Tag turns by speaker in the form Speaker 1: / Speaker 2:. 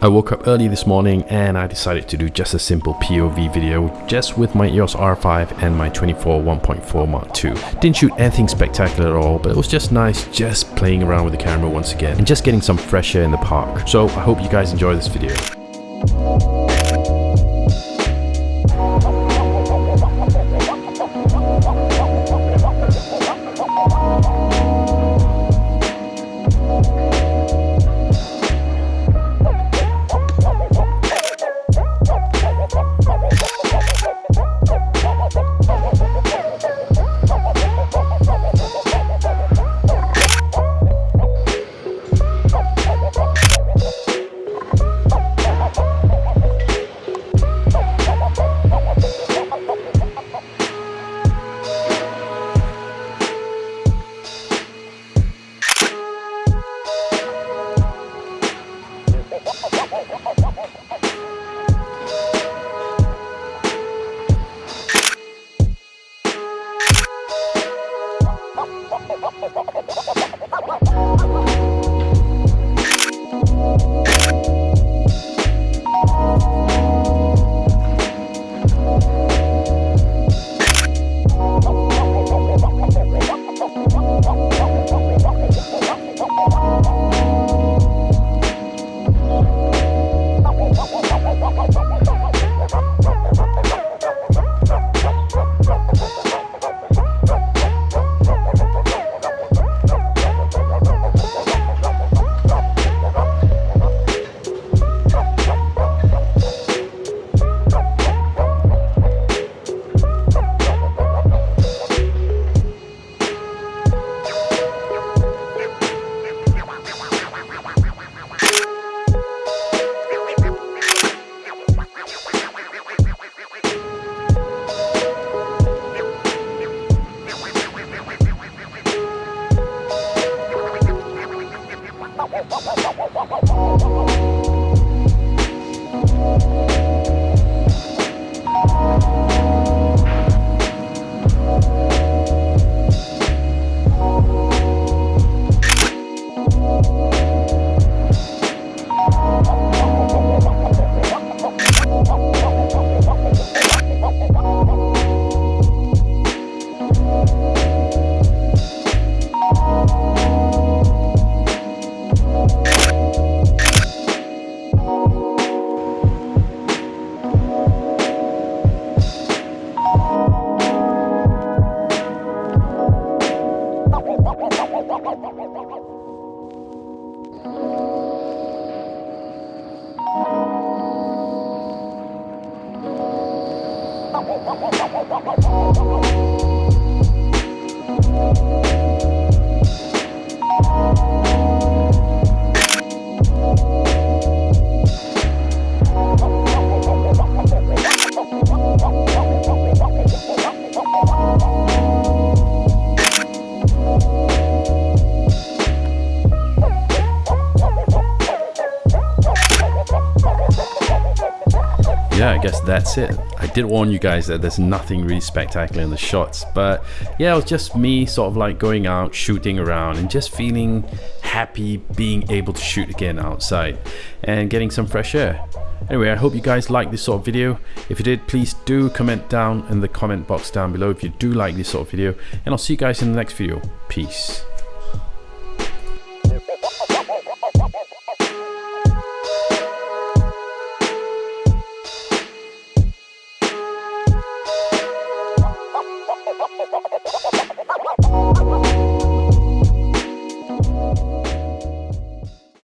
Speaker 1: I woke up early this morning and I decided to do just a simple POV video just with my EOS R5 and my 24 1.4 Mark II. Didn't shoot anything spectacular at all but it was just nice just playing around with the camera once again and just getting some fresh air in the park. So I hope you guys enjoy this video. Ha ha ha! Oh, oh, oh, oh, oh, oh. Yeah, guess that's it. I did warn you guys that there's nothing really spectacular in the shots, but yeah, it was just me sort of like going out, shooting around, and just feeling happy being able to shoot again outside and getting some fresh air. Anyway, I hope you guys like this sort of video. If you did, please do comment down in the comment box down below if you do like this sort of video, and I'll see you guys in the next video. Peace.